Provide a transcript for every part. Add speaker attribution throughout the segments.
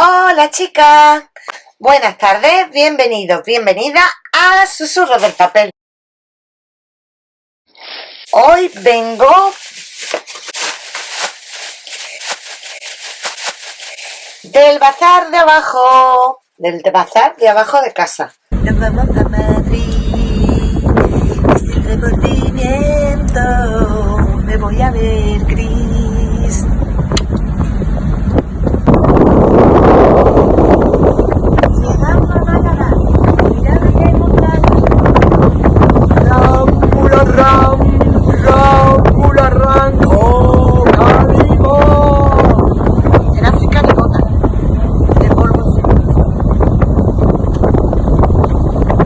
Speaker 1: Hola chicas, buenas tardes, bienvenidos, bienvenida a Susurros del Papel. Hoy vengo del bazar de abajo, del bazar de abajo de casa. Nos vamos a Madrid, sin remordimiento, me voy a ver. Llegamos a Málaga, mirad lo que hay montaña. Rámbula, ram, rámbula, ram, oh, Calimo. En África de gota, de polvo sin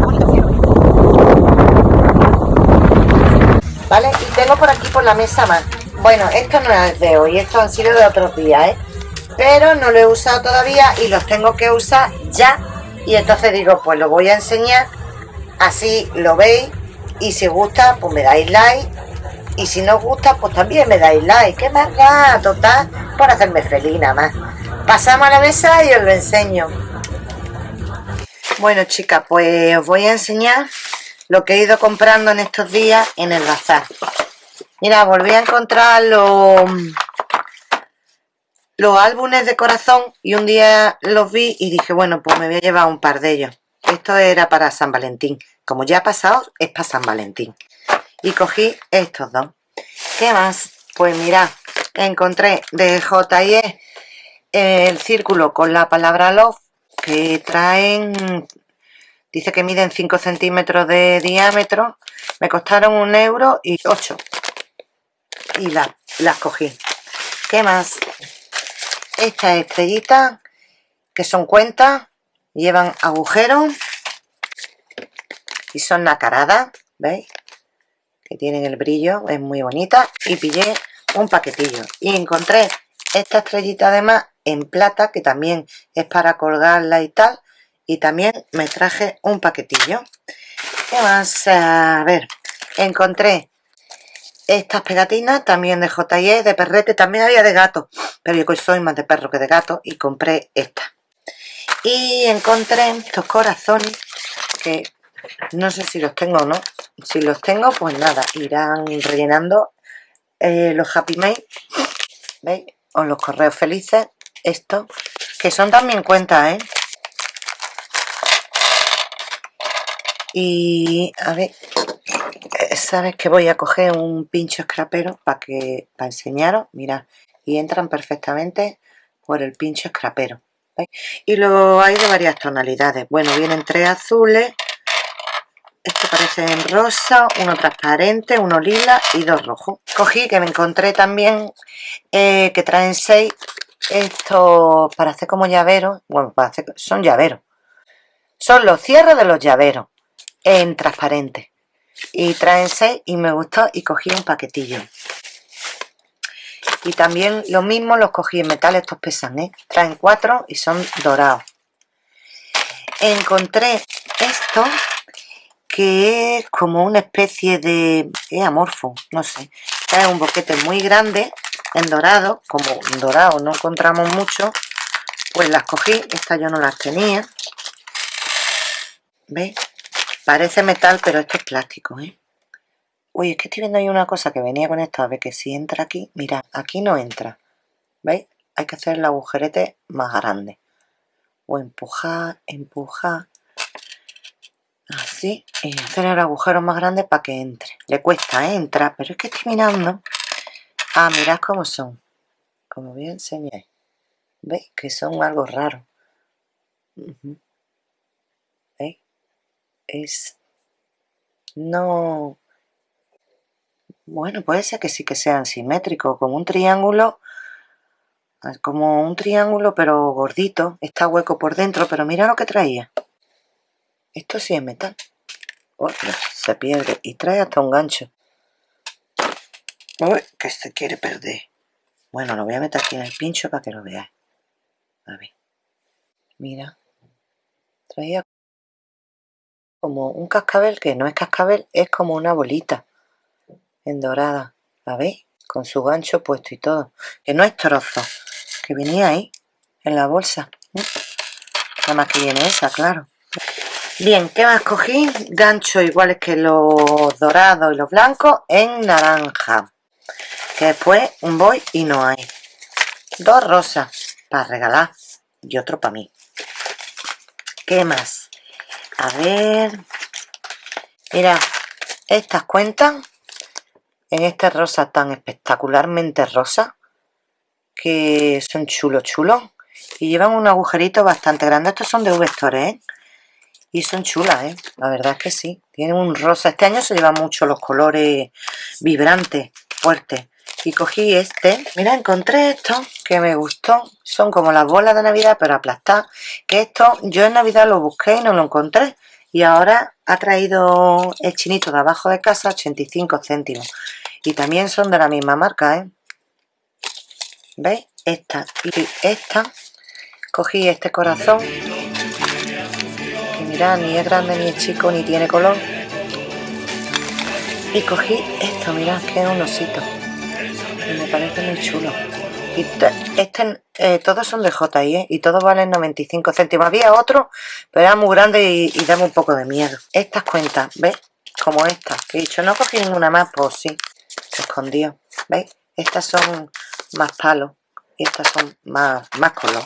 Speaker 1: Bonito cielo. Vale, y tengo la mesa más. Bueno, esto no es de hoy, estos han sido de otros días, ¿eh? Pero no lo he usado todavía y los tengo que usar ya. Y entonces digo, pues lo voy a enseñar, así lo veis. Y si os gusta, pues me dais like. Y si no os gusta, pues también me dais like. ¿Qué más da? Total, por hacerme feliz nada más. Pasamos a la mesa y os lo enseño. Bueno, chicas, pues os voy a enseñar lo que he ido comprando en estos días en el bazar. Mira, volví a encontrar los, los álbumes de corazón y un día los vi y dije, bueno, pues me voy a llevar un par de ellos. Esto era para San Valentín. Como ya ha pasado, es para San Valentín. Y cogí estos dos. ¿Qué más? Pues mirad, encontré de J.E. el círculo con la palabra love que traen dice que miden 5 centímetros de diámetro me costaron un euro y 8 y la- las cogí ¿qué más? estas estrellitas que son cuentas llevan agujeros y son nacaradas ¿veis? que tienen el brillo, es muy bonita y pillé un paquetillo y encontré esta estrellita además en plata que también es para colgarla y tal y también me traje un paquetillo ¿qué más? a ver, encontré estas pegatinas también de J&E, de perrete, también había de gato pero yo soy más de perro que de gato y compré esta y encontré estos corazones que no sé si los tengo o no si los tengo pues nada irán rellenando eh, los happy mail ¿veis? o los correos felices estos que son también cuentas ¿eh? y a ver sabes que voy a coger un pincho escrapero para que para enseñaros mirad y entran perfectamente por el pincho escrapero y lo hay de varias tonalidades bueno vienen tres azules este parece en rosa, uno transparente, uno lila y dos rojos. Cogí que me encontré también eh, que traen seis estos para hacer como llaveros. Bueno, para hacer, son llaveros. Son los cierres de los llaveros en transparente. Y traen seis y me gustó y cogí un paquetillo. Y también lo mismo los cogí en metal, estos pesan, ¿eh? Traen cuatro y son dorados. Encontré esto que es como una especie de es amorfo, no sé trae un boquete muy grande en dorado, como en dorado no encontramos mucho pues las cogí, estas yo no las tenía ¿veis? Parece metal pero esto es plástico ¿eh? uy, es que estoy viendo ahí una cosa que venía con esto a ver que si entra aquí, mira, aquí no entra ¿veis? hay que hacer el agujerete más grande o empujar, empujar así y hacer el agujero más grande para que entre le cuesta ¿eh? entrar pero es que estoy mirando ah mirad cómo son como a enseñar veis que son algo raro. ¿veis? Es no bueno puede ser que sí que sean simétricos como un triángulo ah, como un triángulo pero gordito está hueco por dentro pero mira lo que traía. Esto sí es metal. Ostras, se pierde y trae hasta un gancho. Uy, que se quiere perder. Bueno lo voy a meter aquí en el pincho para que lo veáis. A ver. Mira. Traía como un cascabel que no es cascabel es como una bolita en dorada ¿la veis? con su gancho puesto y todo que no es trozo que venía ahí en la bolsa nada más que viene esa, claro bien, ¿qué más cogí? ganchos iguales que los dorados y los blancos en naranja que después un voy y no hay dos rosas para regalar y otro para mí ¿qué más? A ver. Mira, estas cuentan en este rosa tan espectacularmente rosa que son chulos chulos y llevan un agujerito bastante grande. Estos son de V-Store ¿eh? y son chulas ¿eh? la verdad es que sí. Tienen un rosa. Este año se llevan mucho los colores vibrantes fuertes y cogí este. Mira encontré esto que me gustó. Son como las bolas de navidad pero aplastar que esto yo en navidad lo busqué y no lo encontré. Y ahora ha traído el chinito de abajo de casa 85 céntimos. Y también son de la misma marca ¿eh? ¿veis? esta y esta. Cogí este corazón. Que mirad ni es grande ni es chico ni tiene color. Y cogí esto mirad que es un osito me parece muy chulo y este, eh, todos son de JI ¿eh? y todos valen 95 céntimos había otro pero era muy grande y, y daba un poco de miedo estas cuentas ¿ves? como esta que he dicho no cogí ninguna más pues sí se escondió ¿veis? estas son más palos y estas son más, más color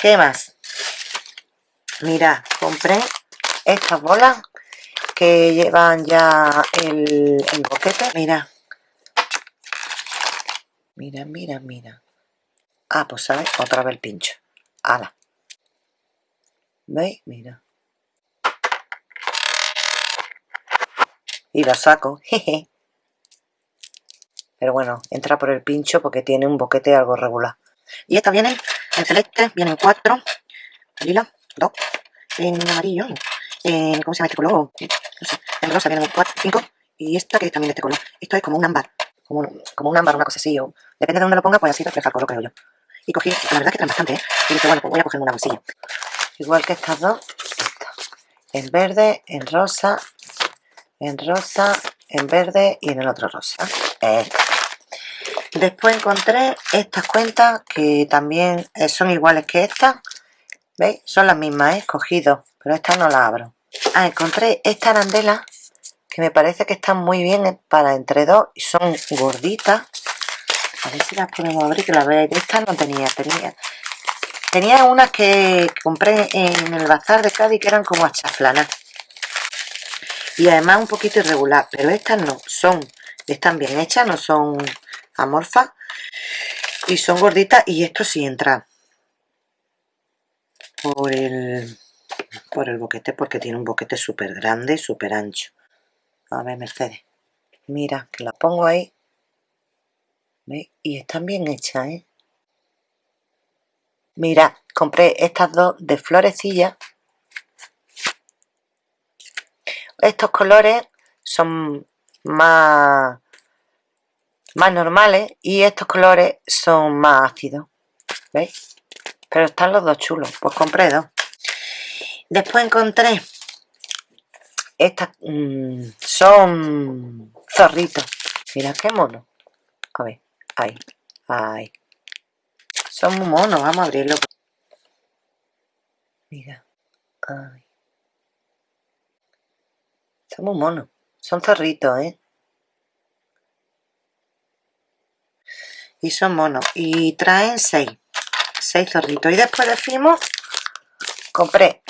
Speaker 1: ¿qué más? mira compré estas bolas que llevan ya el, el boquete mira mira, mira, mira ah, pues sabes, otra vez el pincho ala ¿veis? mira y lo saco, jeje pero bueno, entra por el pincho porque tiene un boquete algo regular. Y esta viene en celeste, vienen cuatro, lila, dos, en amarillo, en, ¿cómo se llama este color? No sé, en rosa vienen cuatro, cinco, y esta que es también de este color. Esto es como un ámbar, como un, como un ámbar, una cosa así, o depende de dónde lo ponga, pues así refleja el color, creo yo. Y cogí, la verdad que traen bastante, ¿eh? Y dije, bueno, pues voy a cogerme una bolsilla. Igual que estas dos, esta. en verde, en rosa, en rosa, en verde y en el otro rosa. Después encontré estas cuentas que también eh, son iguales que estas. ¿Veis? Son las mismas, ¿eh? Cogido, pero estas no las abro. Ah, encontré esta arandela que me parece que están muy bien eh, para entre dos y son gorditas. A ver si las podemos abrir, que las veáis. Estas no tenía, tenía. Tenía unas que compré en el bazar de Cádiz que eran como achaflanas y además un poquito irregular pero estas no son están bien hechas no son amorfas y son gorditas y esto sí entra por el por el boquete porque tiene un boquete súper grande súper ancho a ver Mercedes mira que la pongo ahí y están bien hechas ¿eh? mira compré estas dos de florecilla estos colores son más, más normales y estos colores son más ácidos. ¿Veis? Pero están los dos chulos. Pues compré dos. Después encontré estas mm, son zorritos. Mira qué mono. A ver, ahí, ahí. Son muy monos, vamos a abrirlo. Mira, ahí. Son muy monos. Son zorritos, ¿eh? Y son monos. Y traen seis. Seis zorritos. Y después decimos, compré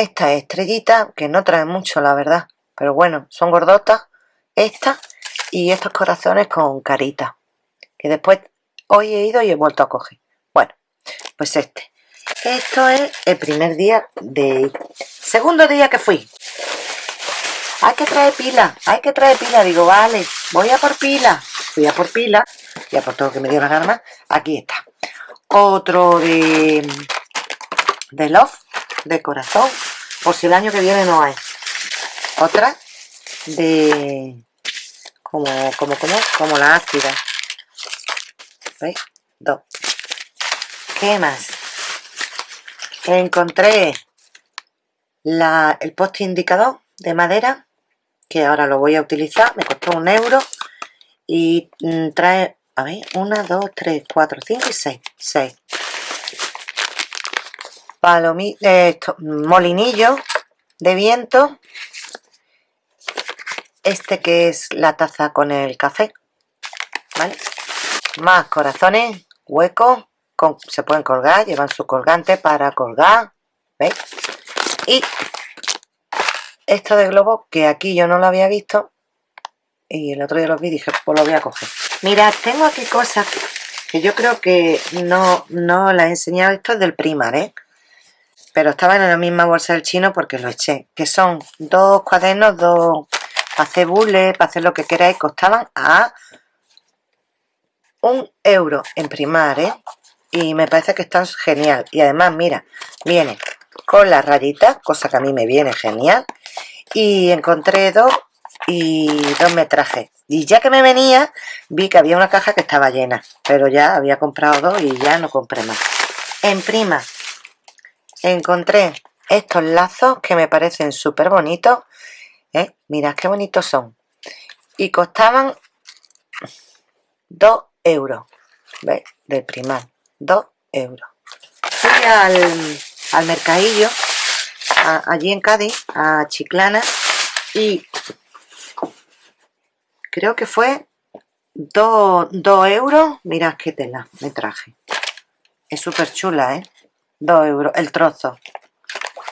Speaker 1: esta estrellita, que no traen mucho, la verdad. Pero bueno, son gordotas. Esta y estos corazones con carita. Que después hoy he ido y he vuelto a coger. Bueno, pues este. Esto es el primer día de... Segundo día que fui hay que traer pila, hay que traer pila. Digo, vale, voy a por pila. Fui a por pila, y a por todo que me dio la gana. Aquí está. Otro de, de Love, de corazón, por si el año que viene no hay. Otra de, como, como, como, como la ácida. ¿Veis? Dos. ¿Qué más? Encontré la, el poste indicador de madera que ahora lo voy a utilizar, me costó un euro y mm, trae, a ver, una, dos, tres, cuatro, cinco y seis, seis. Eh, molinillo de viento este que es la taza con el café ¿vale? más corazones huecos se pueden colgar, llevan su colgante para colgar ¿veis? y esto de globo que aquí yo no lo había visto y el otro día lo vi dije pues lo voy a coger mira tengo aquí cosas que yo creo que no, no las he enseñado esto es del primar ¿eh? Pero estaban en la misma bolsa del chino porque lo eché que son dos cuadernos dos para hacer bules, para hacer lo que queráis costaban a un euro en primar ¿eh? y me parece que están genial. Y además mira viene con las rayitas cosa que a mí me viene genial y encontré dos y dos metrajes y ya que me venía vi que había una caja que estaba llena pero ya había comprado dos y ya no compré más. En prima encontré estos lazos que me parecen súper bonitos ¿eh? mirad qué bonitos son y costaban 2 euros ¿veis? del primar 2 euros fui al, al mercadillo allí en Cádiz a Chiclana y creo que fue 2, euros mirad qué tela me traje es súper chula, ¿eh? 2 euros el trozo.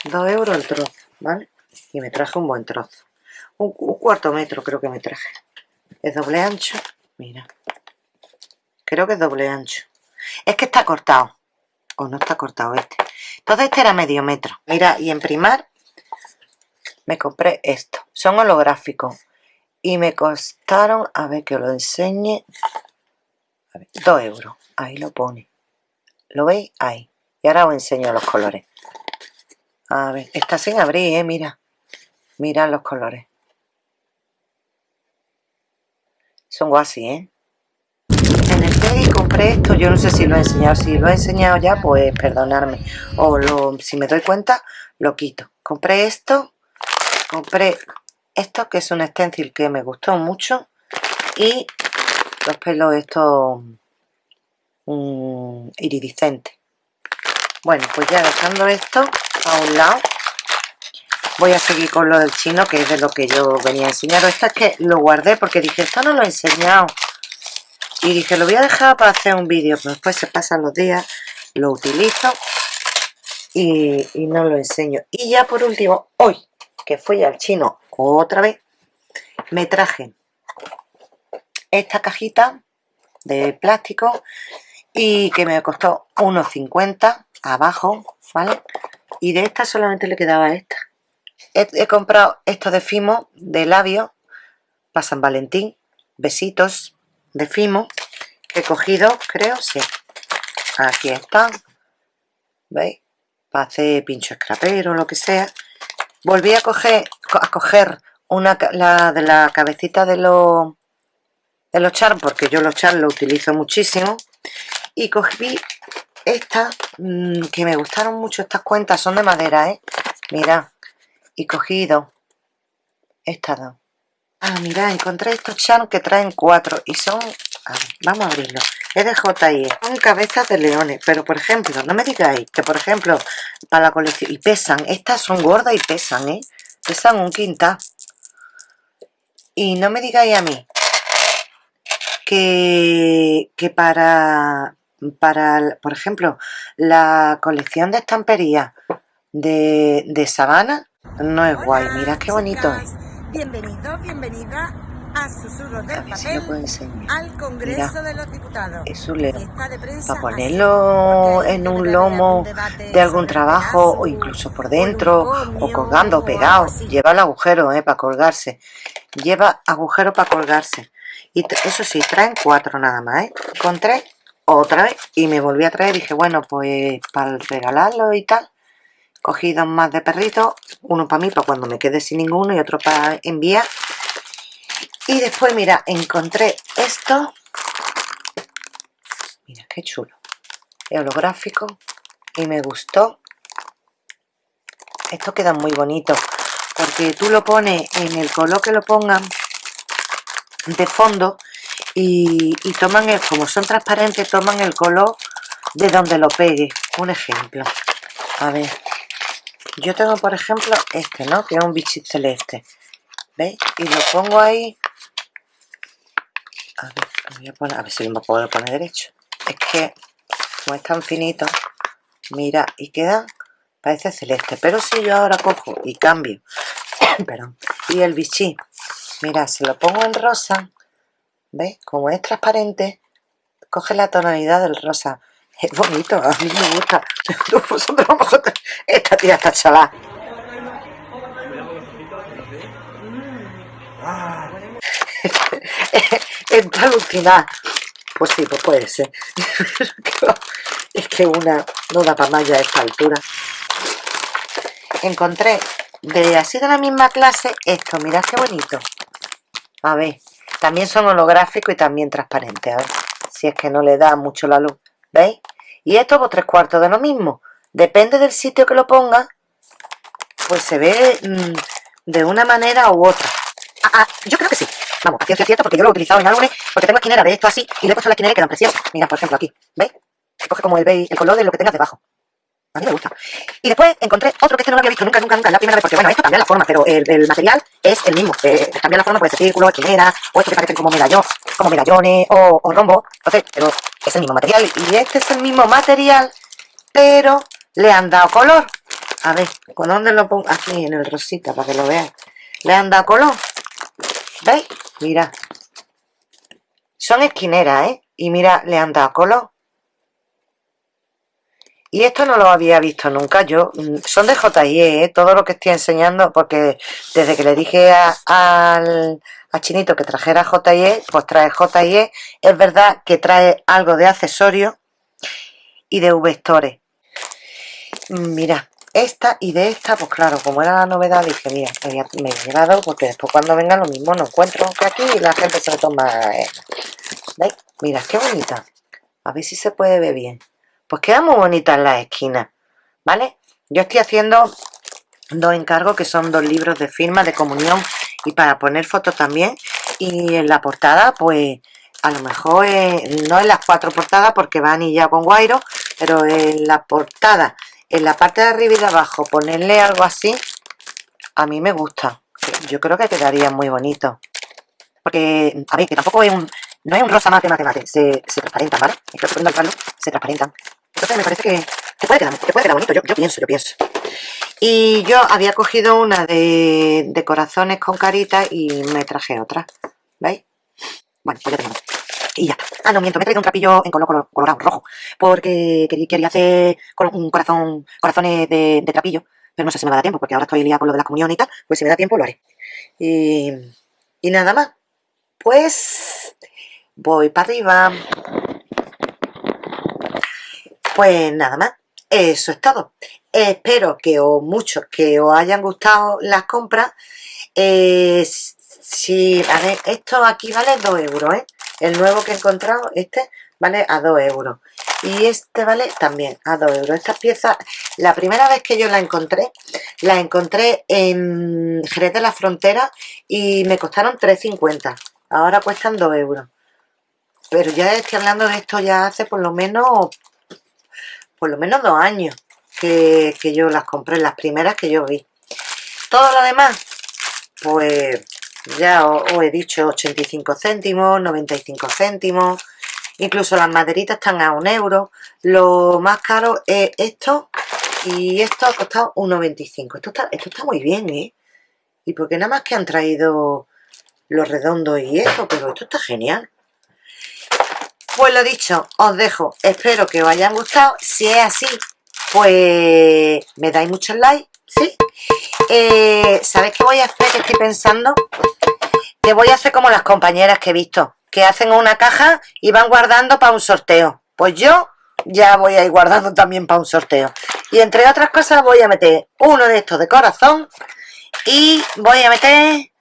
Speaker 1: 2 euros el trozo, ¿vale? y me traje un buen trozo. Un, cuarto metro creo que me traje. Es doble ancho mira. Creo que es doble ancho. Es que está cortado. O no está cortado este entonces este era medio metro. Mira y en primar me compré esto. Son holográficos. Y me costaron a ver que os lo enseñe. 2 euros. Ahí lo pone. ¿lo veis? ahí y ahora os enseño los colores a ver, está sin abrir, eh, mira Mirad los colores son guasi, ¿eh? En el Teddy compré esto, yo no sé si lo he enseñado, si lo he enseñado ya, pues perdonarme. O lo, si me doy cuenta, lo quito. Compré esto, compré esto que es un stencil que me gustó mucho y los pelos estos um, iridiscentes. Bueno, pues ya dejando esto a un lado, voy a seguir con lo del chino que es de lo que yo venía a enseñar esta es que lo guardé porque dije esto no lo he enseñado y dije lo voy a dejar para hacer un vídeo pero después se pasan los días lo utilizo y, y no lo enseño y ya por último hoy que fui al chino otra vez me traje esta cajita de plástico y que me costó unos 50 abajo, ¿vale? Y de esta solamente le quedaba esta he, comprado esto de Fimo, de labio, para San Valentín, besitos de Fimo, que he cogido, creo, sí. Aquí están, ¿veis? Para hacer pincho escrapero lo que sea. Volví a coger, a coger una, la de la cabecita de los de los porque yo los char lo utilizo muchísimo. Y cogí esta mm, que me gustaron mucho estas cuentas, son de madera, ¿eh? Mira, y cogido estas dos. Ah mira encontré estos charms que traen cuatro y son vamos a abrirlo. Es de JI son cabezas de leones pero por ejemplo no me digáis que por ejemplo para la colección y pesan estas son gordas y pesan eh pesan un quinta y no me digáis a mí que, que para para por ejemplo la colección de estampería de, de sabana no es guay, mira qué bonito es.
Speaker 2: Bienvenido, bienvenida a Susurros del Papel, al Congreso de los Diputados.
Speaker 1: Es un león. Para ponerlo en un lomo de algún trabajo o incluso por dentro o colgando, pegado. Lleva el agujero eh, para colgarse. Lleva agujero para colgarse. Y eso sí, traen cuatro nada más. ¿eh? Encontré otra vez y me volví a traer. Dije, bueno, pues para regalarlo y tal cogí dos más de perrito uno para mí para cuando me quede sin ninguno y otro para enviar. Y después mira encontré esto. Mira qué chulo. Es holográfico y me gustó. Esto queda muy bonito porque tú lo pones en el color que lo pongan de fondo y, toman el, como son transparentes toman el color de donde lo pegue. Un ejemplo. A ver. Yo tengo por ejemplo este no que es un bichito celeste. ¿veis? y lo pongo ahí. A ver, voy a, poner, a ver si lo puedo poner derecho. Es que como es tan finito mira y queda parece celeste. Pero si yo ahora cojo y cambio perdón y el bichí mira se lo pongo en rosa ¿veis? como es transparente coge la tonalidad del rosa. Es bonito, a mí me gusta. Esta tía está chalada está alucinada. Pues sí, pues puede ser. Es que una no da para más ya a esta altura. Encontré de así de la misma clase esto, mirad qué bonito. A ver, también son holográficos y también transparentes a ver, si es que no le da mucho la luz ¿veis? y esto por tres cuartos de lo mismo depende del sitio que lo ponga pues se ve mmm, de una manera u otra ah, ah, yo creo que sí vamos, a ciencia cierta porque yo lo he utilizado en álbumes porque tengo esquinera de esto así y le he puesto la esquinera y quedan preciosas mira, por ejemplo aquí, ¿veis? coge como el, el color de lo que tengas debajo a mí me gusta. Y después encontré otro que este no lo había visto nunca, nunca, nunca, la primera vez, porque bueno, esto cambia la forma, pero el, el material es el mismo. Eh, cambia la forma, puede ser círculo, esquinera, o esto que parecen como medallones, como medallones o, o rombo. Entonces, pero es el mismo material. Y este es el mismo material, pero le han dado color. A ver, ¿con dónde lo pongo? Aquí, en el rosita, para que lo vean. Le han dado color. ¿Veis? Mira. Son esquineras, ¿eh? Y mira, le han dado color. Y esto no lo había visto nunca yo. Mm, son de JIE, ¿eh? todo lo que estoy enseñando, porque desde que le dije al, Chinito que trajera JIE, pues trae JIE. Es verdad que trae algo de accesorios y de vectores. Mm, mira, esta y de esta, pues claro, como era la novedad, dije, mira, me, he llevado porque después cuando venga lo mismo no encuentro que aquí la gente se lo toma. Eh. ¿Veis? Mira, qué bonita. A ver si se puede ver bien pues queda muy bonita en la esquina, ¿vale? Yo estoy haciendo dos encargos que son dos libros de firma de comunión y para poner fotos también. Y en la portada pues a lo mejor no en las cuatro portadas porque van y ya con guairo pero en la portada en la parte de arriba y de abajo ponerle algo así a mí me gusta. Yo creo que quedaría muy bonito. Porque a ver que tampoco es un no es un rosa mate mate mate se, se transparentan ¿vale? es que poniendo el se transparentan entonces me parece que, que, puede, quedar, que puede quedar bonito, yo, yo, pienso, yo pienso. Y yo había cogido una de, corazones con caritas y me traje otra, ¿veis? Bueno, pues ya tenemos. Y ya Ah, no, miento, me he traído un trapillo en color, color colorado, rojo, porque quería hacer un corazón, corazones de, de trapillo, pero no sé si me va a dar tiempo, porque ahora estoy liada con lo de la comunión y tal, pues si me da tiempo lo haré. Y, y nada más. Pues voy para arriba. Pues nada más, eso es todo. Espero que os muchos que os hayan gustado las compras. Eh, si, a ver, esto aquí vale 2 euros, ¿eh? El nuevo que he encontrado, este, vale a 2 euros. Y este vale también a 2 euros. Estas piezas, la primera vez que yo la encontré, la encontré en Jerez de la Frontera y me costaron 3,50. Ahora cuestan 2 euros. Pero ya estoy hablando de esto ya hace por lo menos por lo menos dos años que, yo las compré, las primeras que yo vi. Todo lo demás, pues ya os, he dicho 85 céntimos, 95 céntimos, incluso las maderitas están a un euro. Lo más caro es esto y esto ha costado 1,25. Esto está, esto está muy bien, ¿eh? Y porque nada más que han traído los redondos y esto, pero esto está genial. Pues lo dicho, os dejo. Espero que os hayan gustado. Si es así, pues me dais muchos likes, ¿sí? Eh, ¿Sabéis qué voy a hacer? Que estoy pensando. Que voy a hacer como las compañeras que he visto. Que hacen una caja y van guardando para un sorteo. Pues yo ya voy a ir guardando también para un sorteo. Y entre otras cosas voy a meter uno de estos de corazón. Y voy a meter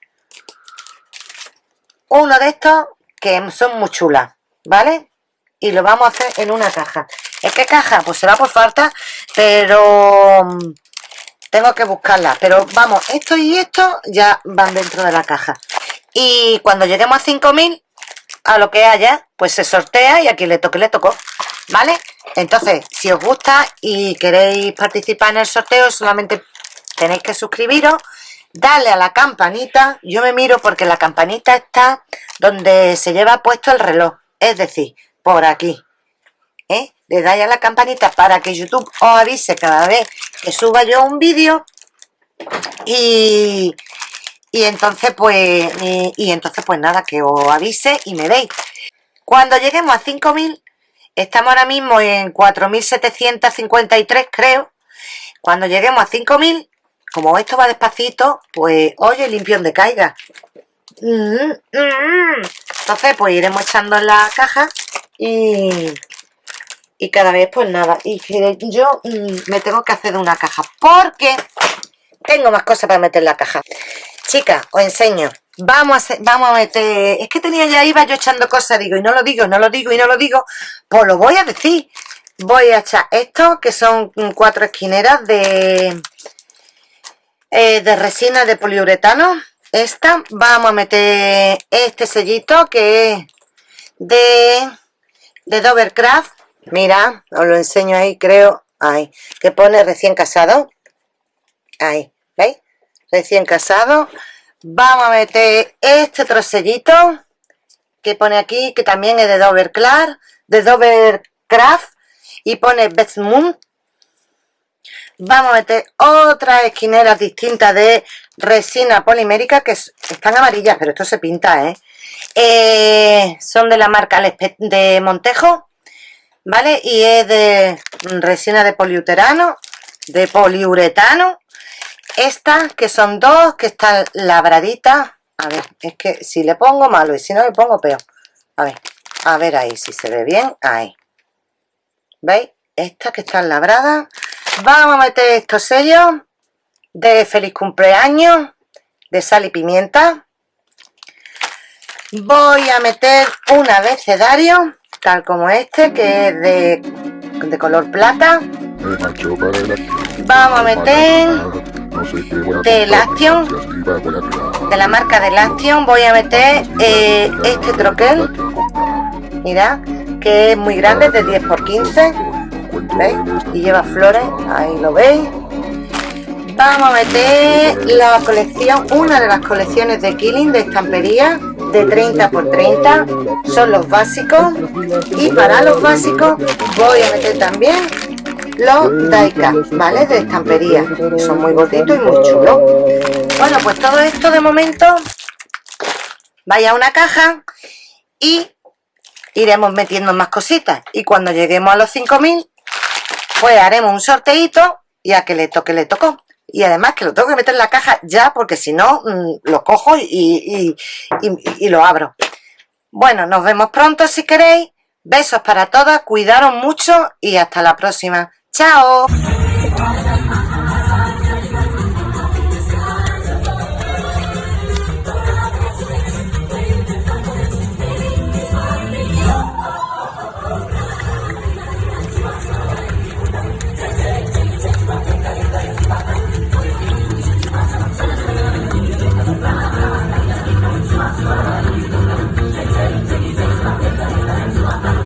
Speaker 1: uno de estos que son muy chulas. ¿Vale? Y lo vamos a hacer en una caja. ¿En qué caja? Pues será por falta, pero mm, tengo que buscarla. Pero vamos, esto y esto ya van dentro de la caja. Y cuando lleguemos a 5000, a lo que haya, pues se sortea y a le toque, le tocó. ¿vale? Entonces, si os gusta y queréis participar en el sorteo, solamente tenéis que suscribiros, darle a la campanita, yo me miro porque la campanita está donde se lleva puesto el reloj, es decir, por aquí, ¿eh? Le dais a la campanita para que YouTube os avise cada vez que suba yo un vídeo y, y entonces pues y, entonces pues nada, que os avise y me veis. Cuando lleguemos a 5000, estamos ahora mismo en 4753 creo, cuando lleguemos a 5000 como esto va despacito, pues oye, limpio donde caiga. Entonces, pues iremos echando en la caja y, y cada vez, pues nada. Y yo mm, me tengo que hacer de una caja porque tengo más cosas para meter en la caja. Chicas, os enseño. Vamos a, vamos a meter... Es que tenía ya, iba yo echando cosas, digo, y no lo digo, no lo digo, y no lo digo. Pues lo voy a decir. Voy a echar esto, que son cuatro esquineras de eh, de resina de poliuretano. Esta, vamos a meter este sellito que es de, de Dovercraft. Mira, os lo enseño ahí, creo. Ahí, que pone recién casado. Ahí, ¿veis? Recién casado. Vamos a meter este otro sellito que pone aquí, que también es de Dovercraft, de Dovercraft y pone Best Moon vamos a meter otras esquineras distintas de resina polimérica que están amarillas, pero esto se pinta, ¿eh? ¿eh? son de la marca de Montejo, ¿vale? Y es de resina de poliuterano, de poliuretano. Estas, que son dos, que están labraditas. A ver, es que si le pongo malo y si no le pongo peor. A ver, a ver ahí, si se ve bien, ahí. ¿Veis? Estas que están labradas Vamos a meter estos sellos de feliz cumpleaños, de sal y pimienta. Voy a meter un abecedario, tal como este, que es de, de color plata. Vamos a meter de Laction, de la marca de Laction, voy a meter eh, este troquel, mira, que es muy grande, de 10 x 15 ¿veis? Y lleva flores, ahí lo veis. Vamos a meter la colección, una de las colecciones de Killing de estampería de 30 por 30 son los básicos y para los básicos voy a meter también los Daika, ¿vale? De estampería, son muy gorditos y muy chulos. Bueno, pues todo esto de momento vaya a una caja y iremos metiendo más cositas y cuando lleguemos a los 5000 pues haremos un sorteito y a que le toque le tocó. Y además que lo tengo que meter en la caja ya porque si no mm, lo cojo y, y, lo abro. Bueno, nos vemos pronto si queréis. Besos para todas, cuidaros mucho y hasta la próxima. ¡chao!